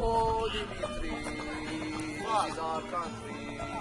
Oh, Dimitri, this is our country.